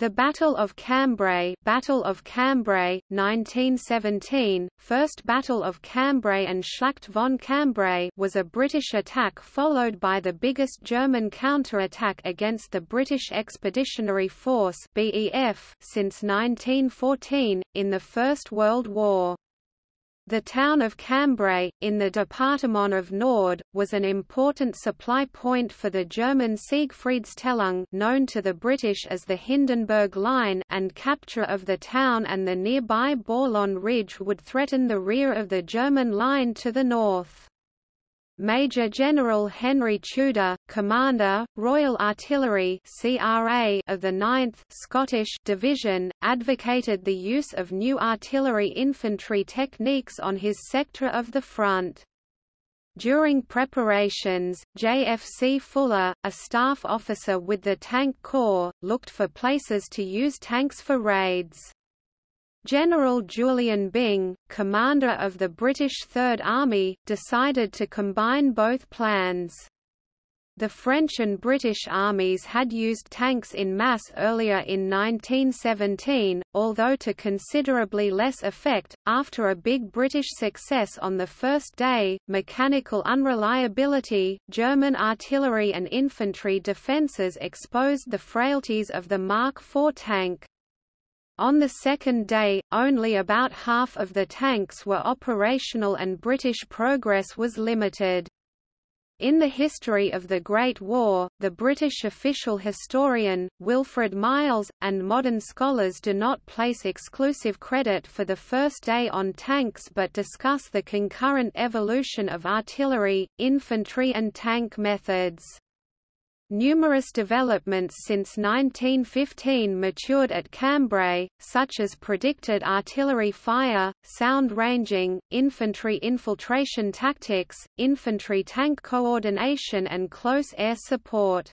The Battle of Cambrai, Battle of Cambrai 1917, First Battle of Cambrai and Schlacht von Cambrai was a British attack followed by the biggest German counterattack against the British Expeditionary Force (BEF) since 1914 in the First World War. The town of Cambrai, in the Departement of Nord, was an important supply point for the German Siegfriedstellung known to the British as the Hindenburg Line and capture of the town and the nearby Bourlon Ridge would threaten the rear of the German line to the north. Major General Henry Tudor, Commander, Royal Artillery (CRA) of the 9th Scottish Division, advocated the use of new artillery infantry techniques on his sector of the front. During preparations, JFC Fuller, a staff officer with the Tank Corps, looked for places to use tanks for raids. General Julian Byng, commander of the British Third Army, decided to combine both plans. The French and British armies had used tanks in mass earlier in 1917, although to considerably less effect. After a big British success on the first day, mechanical unreliability, German artillery and infantry defences exposed the frailties of the Mark IV tank. On the second day, only about half of the tanks were operational and British progress was limited. In the history of the Great War, the British official historian, Wilfred Miles, and modern scholars do not place exclusive credit for the first day on tanks but discuss the concurrent evolution of artillery, infantry and tank methods. Numerous developments since 1915 matured at Cambrai, such as predicted artillery fire, sound ranging, infantry infiltration tactics, infantry tank coordination and close air support.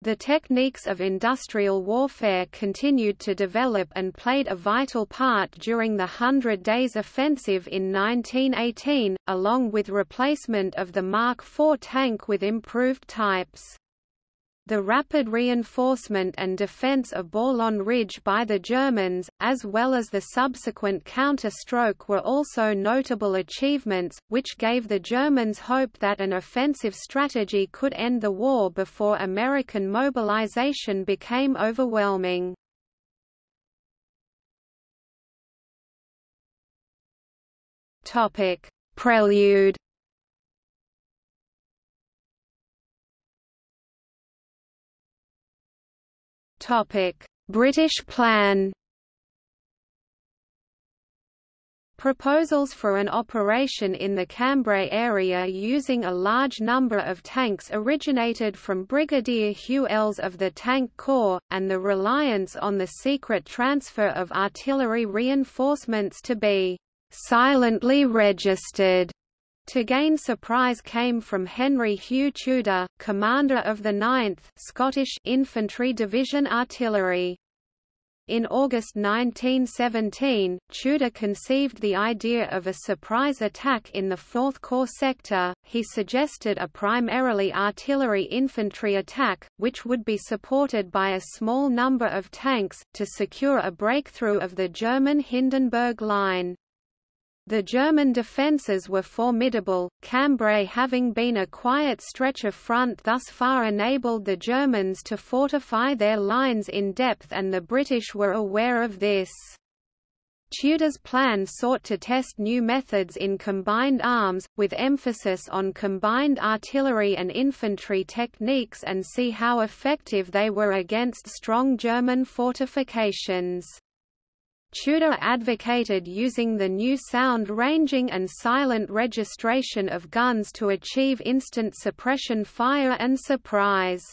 The techniques of industrial warfare continued to develop and played a vital part during the Hundred Days Offensive in 1918, along with replacement of the Mark IV tank with improved types. The rapid reinforcement and defence of Bourlon Ridge by the Germans, as well as the subsequent counterstroke were also notable achievements, which gave the Germans hope that an offensive strategy could end the war before American mobilization became overwhelming. Prelude British plan. Proposals for an operation in the Cambrai area using a large number of tanks originated from Brigadier Hugh Elles of the Tank Corps, and the reliance on the secret transfer of artillery reinforcements to be silently registered to gain surprise came from Henry Hugh Tudor, commander of the 9th Scottish Infantry Division Artillery. In August 1917, Tudor conceived the idea of a surprise attack in the 4th Corps sector. He suggested a primarily artillery infantry attack, which would be supported by a small number of tanks, to secure a breakthrough of the German Hindenburg Line. The German defences were formidable, Cambrai having been a quiet stretch of front thus far enabled the Germans to fortify their lines in depth and the British were aware of this. Tudor's plan sought to test new methods in combined arms, with emphasis on combined artillery and infantry techniques and see how effective they were against strong German fortifications. Tudor advocated using the new sound ranging and silent registration of guns to achieve instant suppression fire and surprise.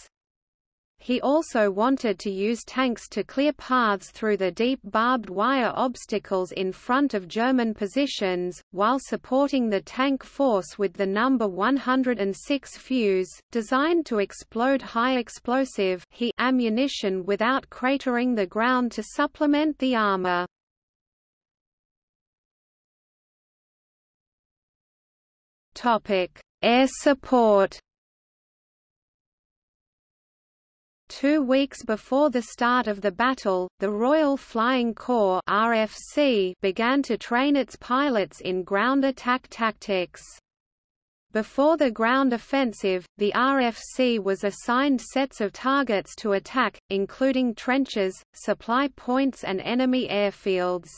He also wanted to use tanks to clear paths through the deep barbed wire obstacles in front of German positions, while supporting the tank force with the number 106 fuse, designed to explode high explosive ammunition without cratering the ground to supplement the armor. Air support Two weeks before the start of the battle, the Royal Flying Corps RFC began to train its pilots in ground attack tactics. Before the ground offensive, the RFC was assigned sets of targets to attack, including trenches, supply points and enemy airfields.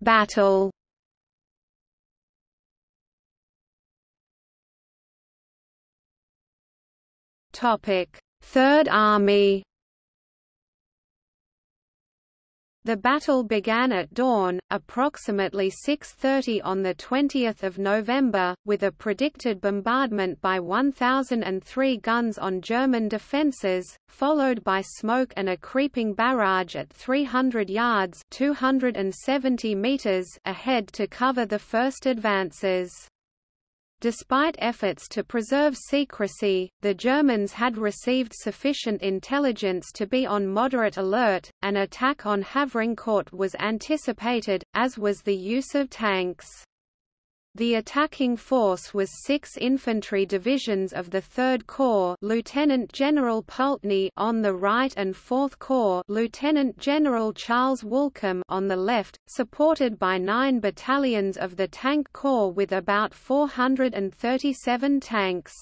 Battle. Third Army. The battle began at dawn, approximately 6.30 on 20 November, with a predicted bombardment by 1,003 guns on German defences, followed by smoke and a creeping barrage at 300 yards 270 meters ahead to cover the first advances. Despite efforts to preserve secrecy, the Germans had received sufficient intelligence to be on moderate alert. An attack on Havrincourt was anticipated, as was the use of tanks. The attacking force was six infantry divisions of the 3rd Corps Lieutenant General Pulteney on the right and 4th Corps Lieutenant General Charles Woollcombe on the left, supported by nine battalions of the Tank Corps with about 437 tanks.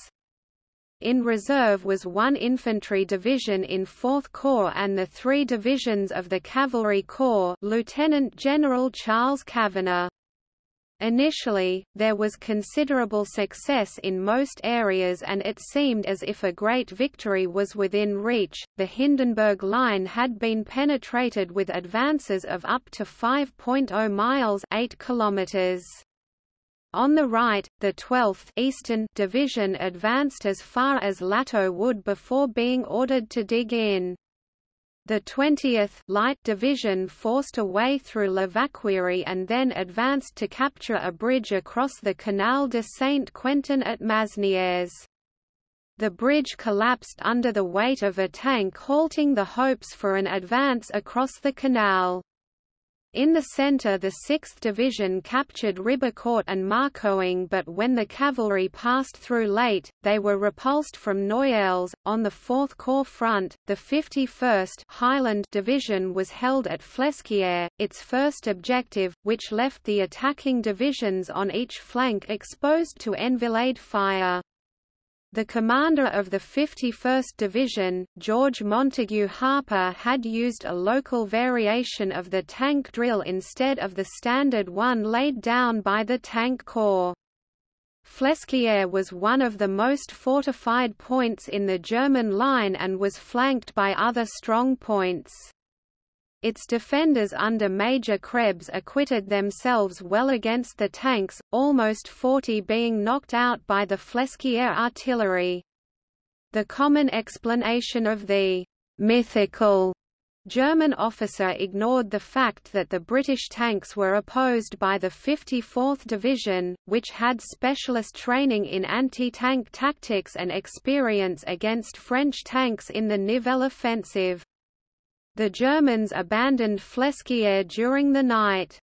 In reserve was one infantry division in 4th Corps and the three divisions of the Cavalry Corps Lieutenant General Charles Kavanagh. Initially, there was considerable success in most areas and it seemed as if a great victory was within reach. The Hindenburg Line had been penetrated with advances of up to 5.0 miles 8 kilometers. On the right, the 12th Eastern Division advanced as far as Lateau Wood before being ordered to dig in. The 20th Light Division forced a way through La Vacquerie and then advanced to capture a bridge across the Canal de Saint-Quentin at Masnieres. The bridge collapsed under the weight of a tank halting the hopes for an advance across the canal. In the centre the 6th Division captured Ribecourt and Marcoing but when the cavalry passed through late, they were repulsed from Noyelles. On the 4th Corps front, the 51st Highland Division was held at Flesquières, its first objective, which left the attacking divisions on each flank exposed to enfilade fire. The commander of the 51st Division, George Montague Harper had used a local variation of the tank drill instead of the standard one laid down by the Tank Corps. Flesquières was one of the most fortified points in the German line and was flanked by other strong points. Its defenders under Major Krebs acquitted themselves well against the tanks, almost 40 being knocked out by the Flesquières artillery. The common explanation of the mythical German officer ignored the fact that the British tanks were opposed by the 54th Division, which had specialist training in anti-tank tactics and experience against French tanks in the Nivelle offensive. The Germans abandoned Flesquières during the night.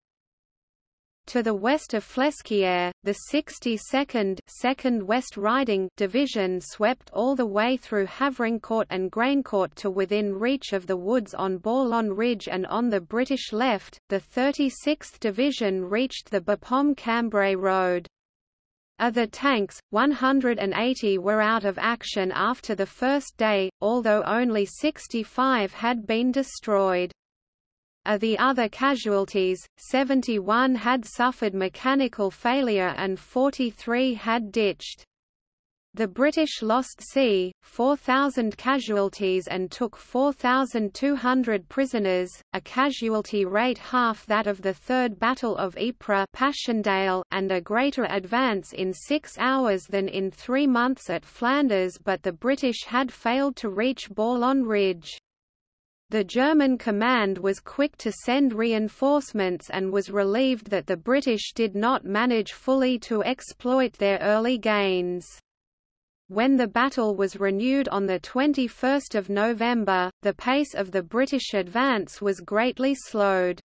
To the west of Flesquières, the 62nd 2nd West Riding Division swept all the way through Havrincourt and Graincourt to within reach of the woods on Bourlon Ridge and on the British left, the 36th Division reached the Bapaume-Cambrai road. Of the tanks, 180 were out of action after the first day, although only 65 had been destroyed. Of the other casualties, 71 had suffered mechanical failure and 43 had ditched. The British lost c. 4,000 casualties and took 4,200 prisoners, a casualty rate half that of the Third Battle of Ypres Passchendaele, and a greater advance in six hours than in three months at Flanders but the British had failed to reach Bourlon Ridge. The German command was quick to send reinforcements and was relieved that the British did not manage fully to exploit their early gains. When the battle was renewed on 21 November, the pace of the British advance was greatly slowed.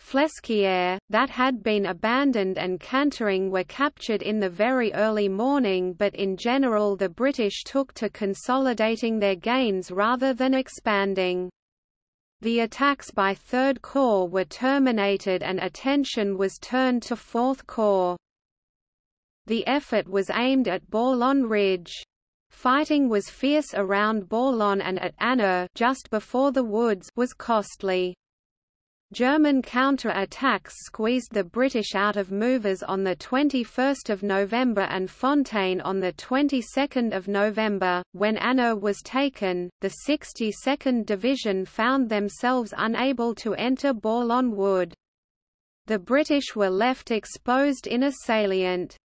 Flesquières, that had been abandoned and Cantaing were captured in the very early morning but in general the British took to consolidating their gains rather than expanding. The attacks by Third Corps were terminated and attention was turned to Fourth Corps. The effort was aimed at Bourlon Ridge. Fighting was fierce around Bourlon and at Anneux just before the woods was costly. German counter-attacks squeezed the British out of Moeuvres on 21 November and Fontaine on 22 November. When Anneux was taken, the 62nd Division found themselves unable to enter Bourlon Wood. The British were left exposed in a salient.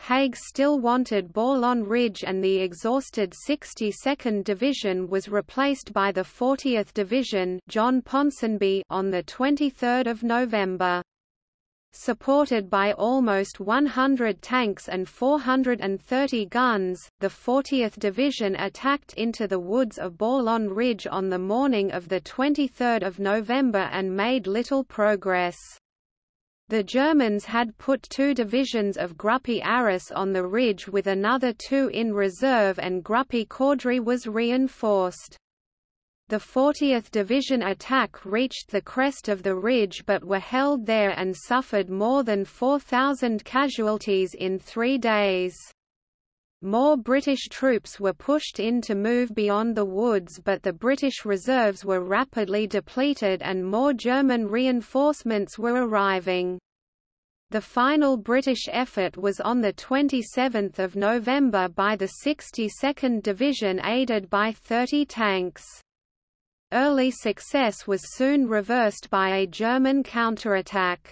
Haig still wanted Bourlon Ridge and the exhausted 62nd Division was replaced by the 40th Division John Ponsonby on 23 November. Supported by almost 100 tanks and 430 guns, the 40th Division attacked into the woods of Bourlon Ridge on the morning of 23 November and made little progress. The Germans had put two divisions of Gruppe Arras on the ridge with another two in reserve and Gruppe Caudry was reinforced. The 40th Division attack reached the crest of the ridge but were held there and suffered more than 4,000 casualties in three days. More British troops were pushed in to move beyond the woods but the British reserves were rapidly depleted and more German reinforcements were arriving. The final British effort was on 27 November by the 62nd Division aided by 30 tanks. Early success was soon reversed by a German counterattack.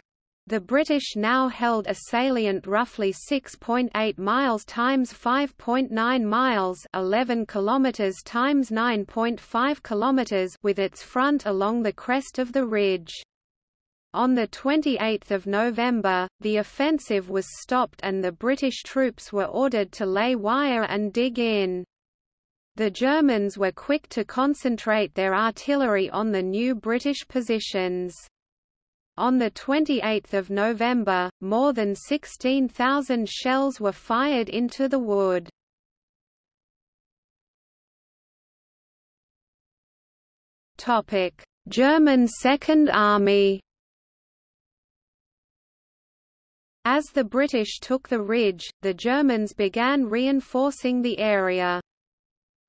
The British now held a salient roughly 6.8 miles times 5.9 miles, 11 kilometers times 9.5 kilometers with its front along the crest of the ridge. On 28 November, the offensive was stopped and the British troops were ordered to lay wire and dig in. The Germans were quick to concentrate their artillery on the new British positions. On 28 November, more than 16,000 shells were fired into the wood. German Second Army As the British took the ridge, the Germans began reinforcing the area.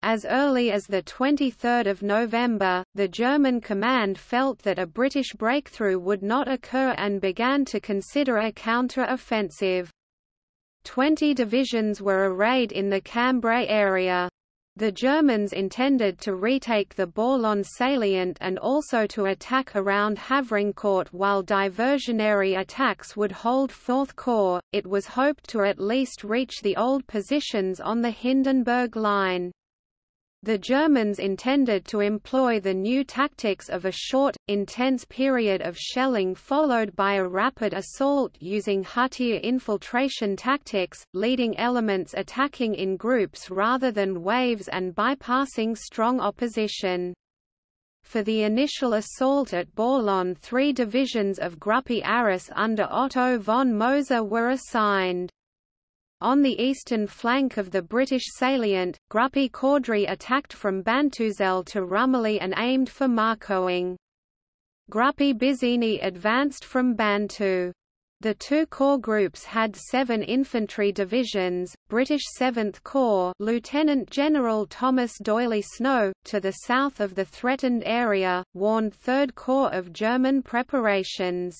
As early as 23 November, the German command felt that a British breakthrough would not occur and began to consider a counter-offensive. Twenty divisions were arrayed in the Cambrai area. The Germans intended to retake the Bourlon salient and also to attack around Havrincourt while diversionary attacks would hold Fourth Corps. It was hoped to at least reach the old positions on the Hindenburg Line. The Germans intended to employ the new tactics of a short, intense period of shelling followed by a rapid assault using Hutier infiltration tactics, leading elements attacking in groups rather than waves and bypassing strong opposition. For the initial assault at Bourlon three divisions of Gruppe Arras under Otto von Moser were assigned. On the eastern flank of the British salient, Gruppe Caudry attacked from Bantouzelle to Rumilly and aimed for Marcoing. Gruppe Busigny advanced from Banteux. The two corps groups had seven infantry divisions, British 7th Corps Lieutenant General Thomas D'Oyly Snow, to the south of the threatened area, warned 3rd Corps of German preparations.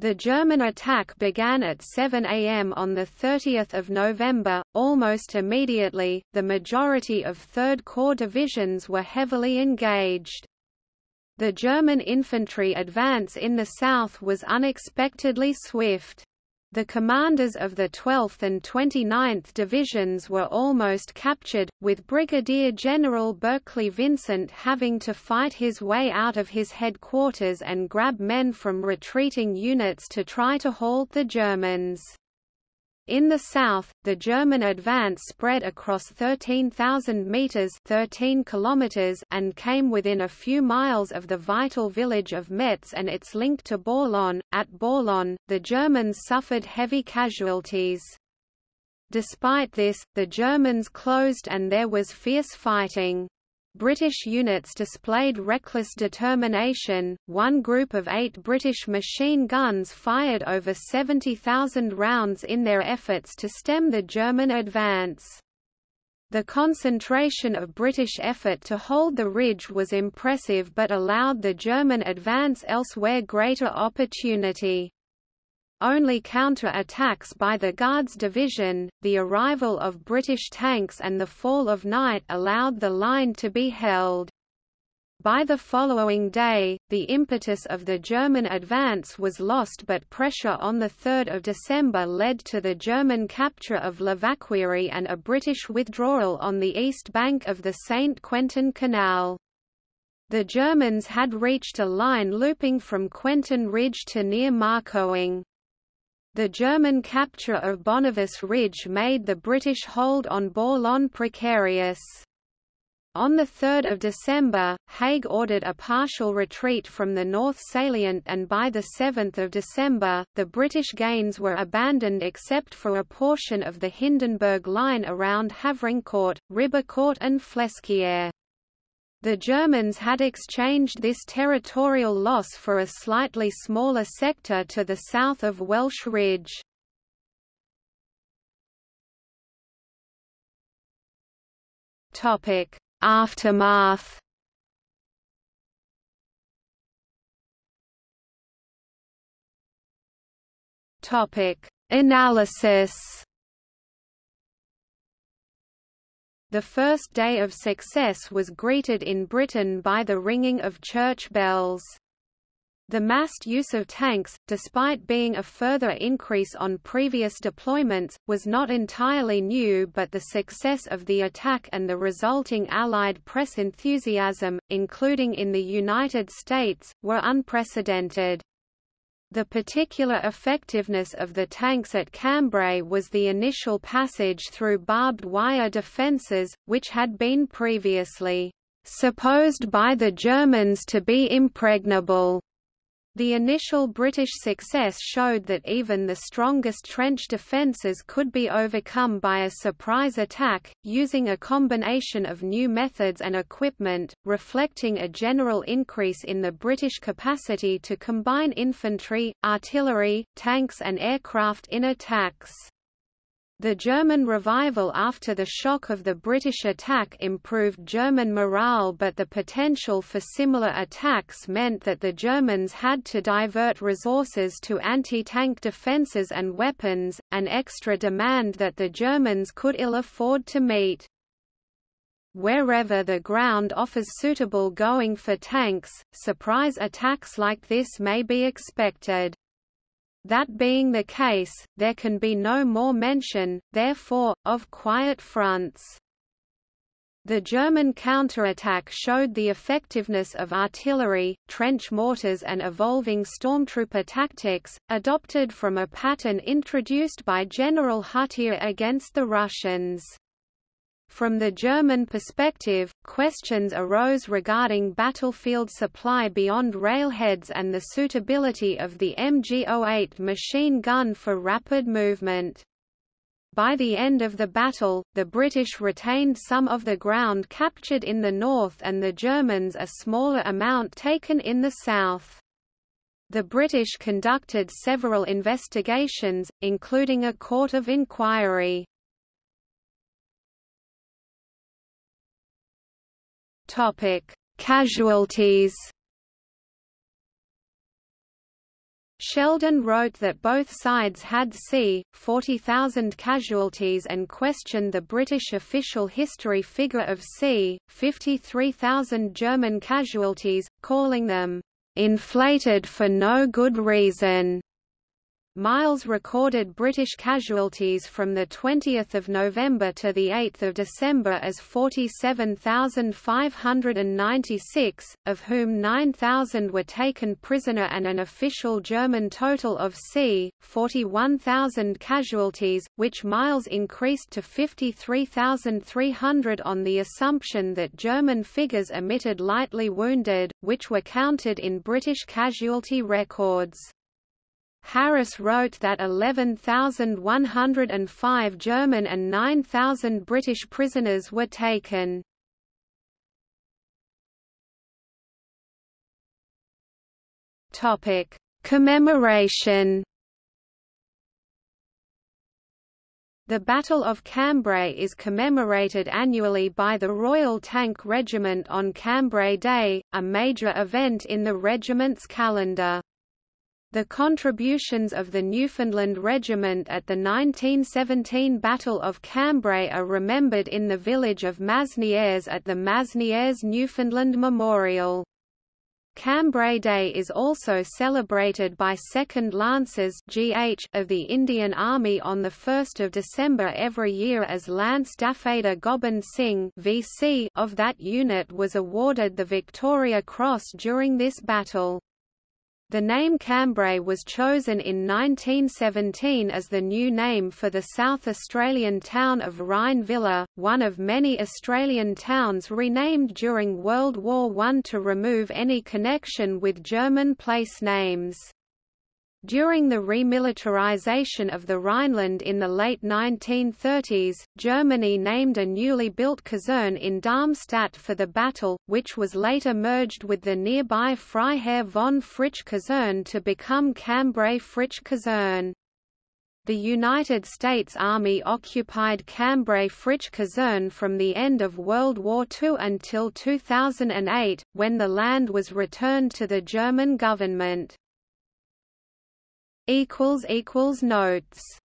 The German attack began at 7 am on 30 November. Almost immediately, the majority of 3rd Corps divisions were heavily engaged. The German infantry advance in the south was unexpectedly swift. The commanders of the 12th and 29th Divisions were almost captured, with Brigadier General Berkeley Vincent having to fight his way out of his headquarters and grab men from retreating units to try to halt the Germans. In the south, the German advance spread across 13,000 meters (13 kilometers) and came within a few miles of the vital village of Metz and its link to Bourlon. At Bourlon, the Germans suffered heavy casualties. Despite this, the Germans closed and there was fierce fighting. British units displayed reckless determination. One group of eight British machine guns fired over 70,000 rounds in their efforts to stem the German advance. The concentration of British effort to hold the ridge was impressive but allowed the German advance elsewhere greater opportunity. Only counter-attacks by the Guards Division, the arrival of British tanks and the fall of night allowed the line to be held. By the following day, the impetus of the German advance was lost but pressure on 3 December led to the German capture of La Vacquerie and a British withdrawal on the east bank of the St. Quentin Canal. The Germans had reached a line looping from Quentin Ridge to near Marcoing. The German capture of Bonavis Ridge made the British hold on Bourlon precarious. On 3 December, Haig ordered a partial retreat from the North Salient and by 7 December, the British gains were abandoned except for a portion of the Hindenburg line around Havrincourt, Ribecourt and Flesquières. The Germans had exchanged this territorial loss for a slightly smaller sector to the south of Welsh Ridge. Topic: Aftermath. Topic: Analysis. The first day of success was greeted in Britain by the ringing of church bells. The massed use of tanks, despite being a further increase on previous deployments, was not entirely new but the success of the attack and the resulting Allied press enthusiasm, including in the United States, were unprecedented. The particular effectiveness of the tanks at Cambrai was the initial passage through barbed wire defences, which had been previously supposed by the Germans to be impregnable. The initial British success showed that even the strongest trench defences could be overcome by a surprise attack, using a combination of new methods and equipment, reflecting a general increase in the British capacity to combine infantry, artillery, tanks and aircraft in attacks. The German revival after the shock of the British attack improved German morale but the potential for similar attacks meant that the Germans had to divert resources to anti-tank defences and weapons, an extra demand that the Germans could ill afford to meet. Wherever the ground offers suitable going for tanks, surprise attacks like this may be expected. That being the case, there can be no more mention, therefore, of quiet fronts. The German counterattack showed the effectiveness of artillery, trench mortars and evolving stormtrooper tactics, adopted from a pattern introduced by General Hutier against the Russians. From the German perspective, questions arose regarding battlefield supply beyond railheads and the suitability of the MG-08 machine gun for rapid movement. By the end of the battle, the British retained some of the ground captured in the north and the Germans a smaller amount taken in the south. The British conducted several investigations, including a court of inquiry. Topic: Casualties. Sheldon wrote that both sides had c. 40,000 casualties and questioned the British official history figure of c. 53,000 German casualties, calling them inflated for no good reason. Miles recorded British casualties from 20 November to 8 December as 47,596, of whom 9,000 were taken prisoner and an official German total of c. 41,000 casualties, which Miles increased to 53,300 on the assumption that German figures omitted lightly wounded, which were counted in British casualty records. Harris wrote that 11,105 German and 9,000 British prisoners were taken. Topic: Commemoration. The Battle of Cambrai is commemorated annually by the Royal Tank Regiment on Cambrai Day, a major event in the regiment's calendar. The contributions of the Newfoundland Regiment at the 1917 Battle of Cambrai are remembered in the village of Masnieres at the Masnieres Newfoundland Memorial. Cambrai Day is also celebrated by 2nd Lancers GH of the Indian Army on 1 December every year as Lance Dafadar Gobind Singh VC of that unit was awarded the Victoria Cross during this battle. The name Cambrai was chosen in 1917 as the new name for the South Australian town of Rhine Villa, one of many Australian towns renamed during World War I to remove any connection with German place names. During the remilitarization of the Rhineland in the late 1930s, Germany named a newly built caserne in Darmstadt for the battle, which was later merged with the nearby Freiherr von Fritsch Kaserne to become Cambrai Fritsch Kaserne. The United States Army occupied Cambrai Fritsch Kaserne from the end of World War II until 2008, when the land was returned to the German government equals equals notes